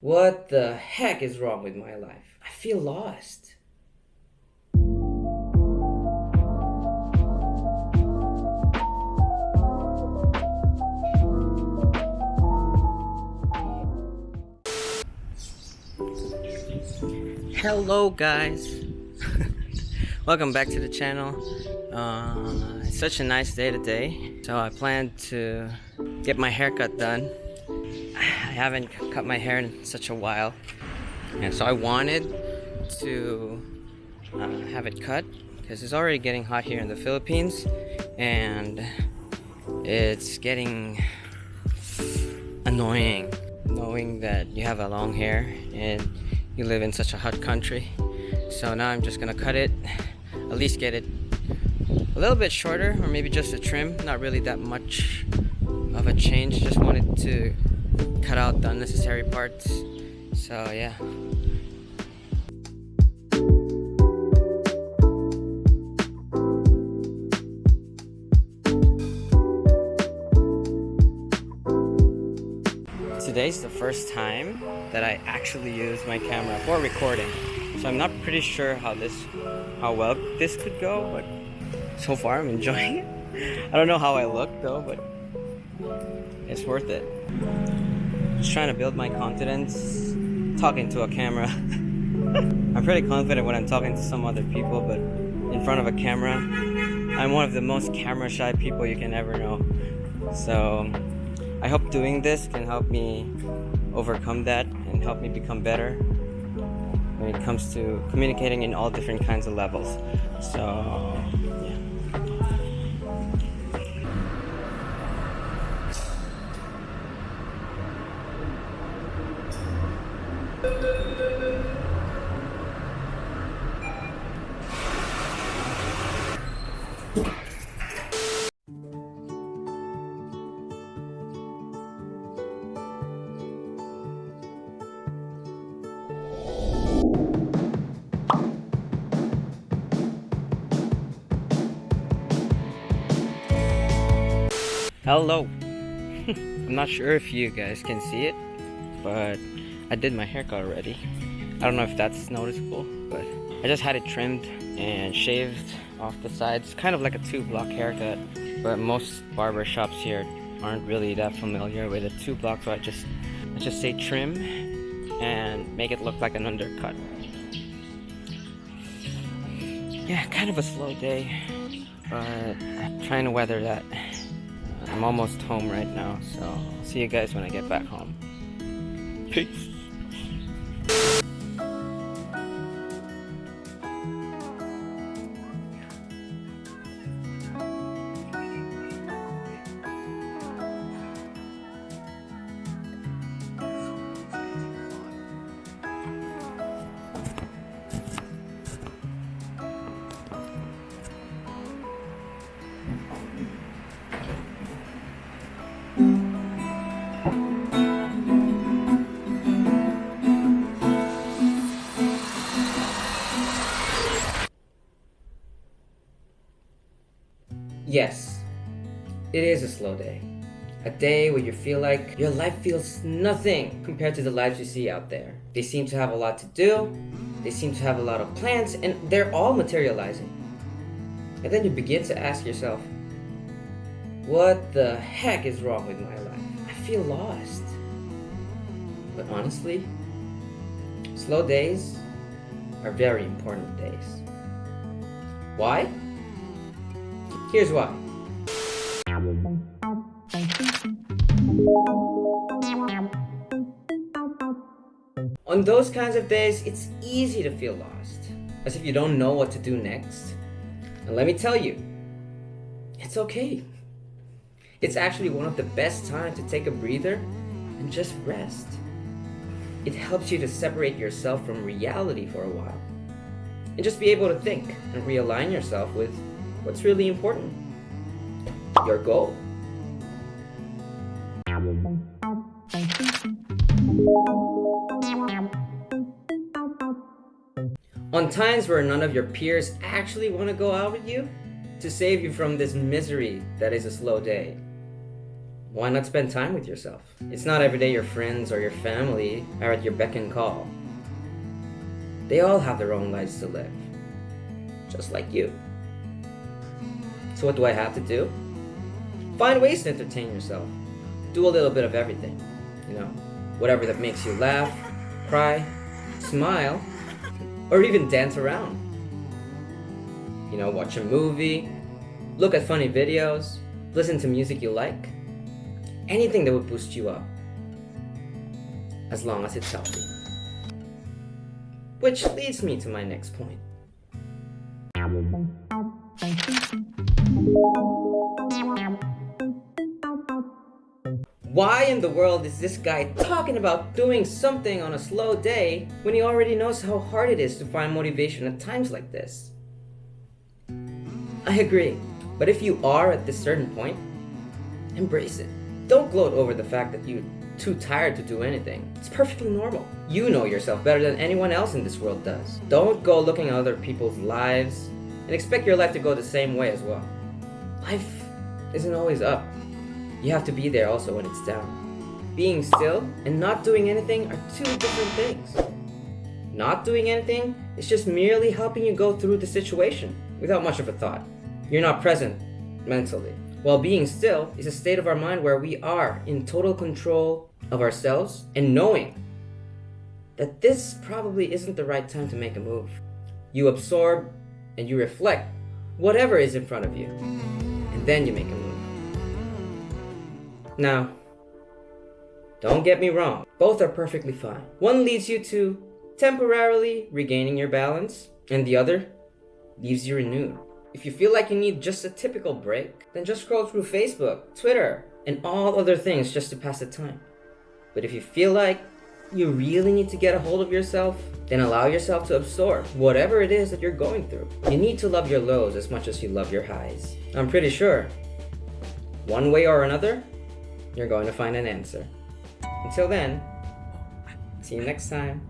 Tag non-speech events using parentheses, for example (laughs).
What the heck is wrong with my life? I feel lost. Hello guys! (laughs) Welcome back to the channel. Uh, it's such a nice day today. So I plan to get my haircut done I haven't cut my hair in such a while. And so I wanted to uh, have it cut because it's already getting hot here in the Philippines and it's getting annoying knowing that you have a long hair and you live in such a hot country. So now I'm just gonna cut it at least get it a little bit shorter or maybe just a trim not really that much of a change. Just wanted to cut out the unnecessary parts. So yeah. Today's the first time that I actually use my camera for recording. So I'm not pretty sure how this, how well this could go, but so far I'm enjoying it. (laughs) I don't know how I look though, but it's worth it. Just trying to build my confidence talking to a camera. (laughs) I'm pretty confident when I'm talking to some other people, but in front of a camera, I'm one of the most camera shy people you can ever know. So I hope doing this can help me overcome that and help me become better when it comes to communicating in all different kinds of levels. So Hello! (laughs) I'm not sure if you guys can see it, but I did my haircut already. I don't know if that's noticeable, but I just had it trimmed and shaved off the sides. Kind of like a two block haircut, but most barber shops here aren't really that familiar with a two block, so I just, I just say trim and make it look like an undercut. Yeah, kind of a slow day, but I'm trying to weather that. I'm almost home right now, so I'll see you guys when I get back home. Peace. Yes, it is a slow day. A day where you feel like your life feels nothing compared to the lives you see out there. They seem to have a lot to do, they seem to have a lot of plans, and they're all materializing. And then you begin to ask yourself, what the heck is wrong with my life? I feel lost. But honestly, slow days are very important days. Why? Here's why. On those kinds of days, it's easy to feel lost, as if you don't know what to do next. And let me tell you, it's okay. It's actually one of the best times to take a breather and just rest. It helps you to separate yourself from reality for a while and just be able to think and realign yourself with what's really important. Your goal. On times where none of your peers actually want to go out with you to save you from this misery that is a slow day. why not spend time with yourself? It's not every day your friends or your family are at your beck and call. They all have their own lives to live, just like you. So, what do I have to do? Find ways to entertain yourself. Do a little bit of everything, you know, whatever that makes you laugh, cry, smile, or even dance around. You know, watch a movie, look at funny videos, listen to music you like, anything that would boost you up, as long as it's healthy. Which leads me to my next point. Why in the world is this guy talking about doing something on a slow day when he already knows how hard it is to find motivation at times like this? I agree, but if you are at this certain point, embrace it. Don't gloat over the fact that you're too tired to do anything. It's perfectly normal. You know yourself better than anyone else in this world does. Don't go looking at other people's lives and expect your life to go the same way as well. Life isn't always up. You have to be there also when it's down. Being still and not doing anything are two different things. Not doing anything is just merely helping you go through the situation without much of a thought. You're not present mentally. While being still is a state of our mind where we are in total control of ourselves and knowing that this probably isn't the right time to make a move. You absorb and you reflect whatever is in front of you, then you make a move. Now, don't get me wrong, both are perfectly fine. One leads you to temporarily regaining your balance, and the other leaves you renewed. If you feel like you need just a typical break, then just scroll through Facebook, Twitter, and all other things just to pass the time. But if you feel like you really need to get a hold of yourself, then allow yourself to absorb whatever it is that you're going through. You need to love your lows as much as you love your highs. I'm pretty sure, one way or another, you're going to find an answer. Until then, see you next time.